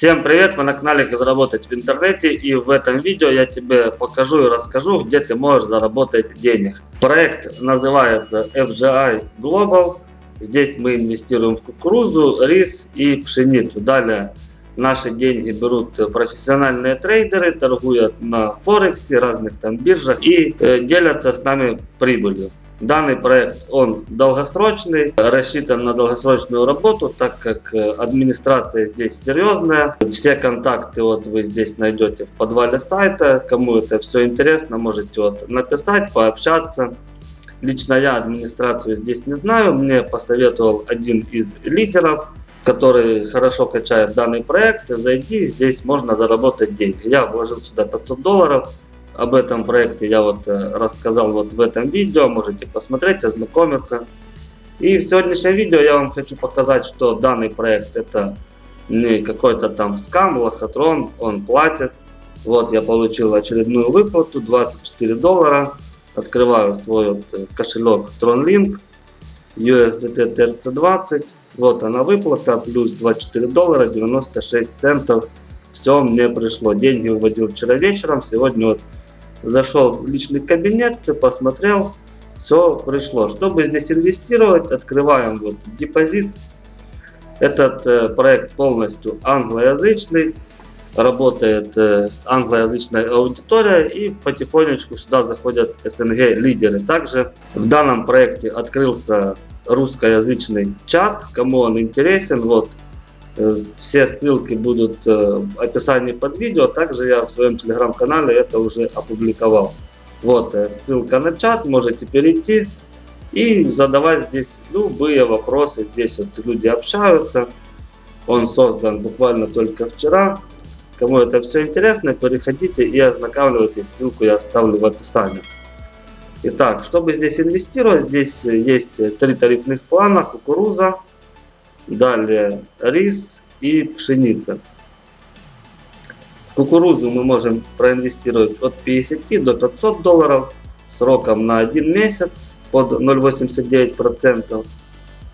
Всем привет! Вы на канале как заработать в интернете и в этом видео я тебе покажу и расскажу где ты можешь заработать денег. Проект называется FGI Global. Здесь мы инвестируем в кукурузу, рис и пшеницу. Далее наши деньги берут профессиональные трейдеры, торгуют на Форексе, разных там биржах и э, делятся с нами прибылью. Данный проект, он долгосрочный, рассчитан на долгосрочную работу, так как э, администрация здесь серьезная. Все контакты вот вы здесь найдете в подвале сайта. Кому это все интересно, можете вот написать, пообщаться. Лично я администрацию здесь не знаю, мне посоветовал один из лидеров, который хорошо качает данный проект. Зайди, здесь можно заработать деньги. Я вложил сюда 500 долларов. Об этом проекте я вот э, рассказал вот в этом видео, можете посмотреть, ознакомиться. И в сегодняшнем видео я вам хочу показать, что данный проект это не какой-то там скам, лохотрон, он платит. Вот я получил очередную выплату, 24 доллара. Открываю свой вот э, кошелек TronLink, USDT TRC20. Вот она выплата, плюс 24 доллара 96 центов. Все мне пришло. Деньги выводил вчера вечером, сегодня вот зашел в личный кабинет, посмотрел, все пришло. Чтобы здесь инвестировать, открываем вот депозит. Этот э, проект полностью англоязычный, работает э, с англоязычной аудиторией и потихонечку сюда заходят СНГ лидеры. Также в данном проекте открылся русскоязычный чат, кому он интересен, вот все ссылки будут э, в описании под видео. Также я в своем телеграм-канале это уже опубликовал. Вот э, ссылка на чат, можете перейти и задавать здесь любые вопросы. Здесь вот люди общаются. Он создан буквально только вчера. Кому это все интересно, переходите и ознакомьтесь. Ссылку я оставлю в описании. Итак, чтобы здесь инвестировать, здесь есть три тарифных плана. Кукуруза, Далее рис и пшеница. В кукурузу мы можем проинвестировать от 50 до 500 долларов сроком на 1 месяц под 0,89%,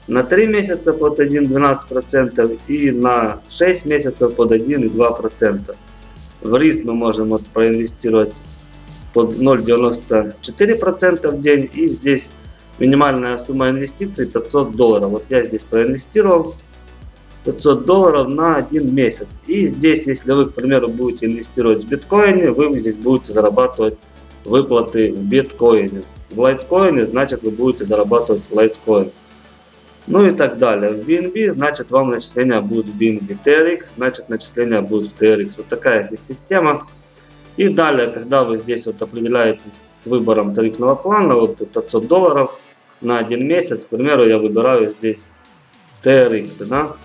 на 3 месяца под 1,12% и на 6 месяцев под 1,2%. В рис мы можем проинвестировать под 0,94% в день и здесь Минимальная сумма инвестиций 500 долларов. Вот я здесь проинвестировал 500 долларов на один месяц. И здесь, если вы, к примеру, будете инвестировать в биткоине, вы здесь будете зарабатывать выплаты в биткоине. В лайткоине, значит, вы будете зарабатывать лайткоин. Ну и так далее. В BNB, значит, вам начисления будут в BNB. TRX, значит, начисления будут в TRX. Вот такая здесь система. И далее, когда вы здесь вот определяетесь с выбором тарифного плана, вот 500 долларов, на один месяц, к примеру, я выбираю здесь TRX, да,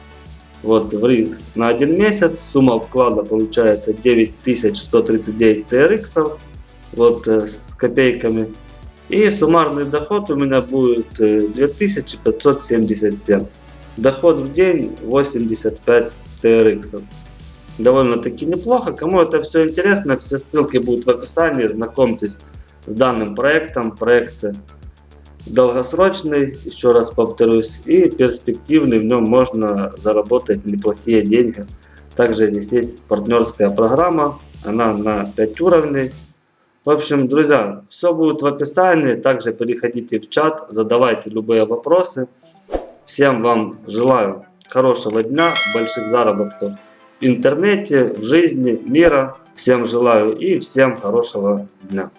вот в RX на один месяц, сумма вклада получается 9139 TRX, вот э, с копейками, и суммарный доход у меня будет 2577. Э, доход в день 85 TRX. Довольно-таки неплохо. Кому это все интересно, все ссылки будут в описании. Знакомьтесь с данным проектом. Проект долгосрочный, еще раз повторюсь, и перспективный, в нем можно заработать неплохие деньги. Также здесь есть партнерская программа, она на 5 уровней. В общем, друзья, все будет в описании, также переходите в чат, задавайте любые вопросы. Всем вам желаю хорошего дня, больших заработков в интернете, в жизни, мира. Всем желаю и всем хорошего дня.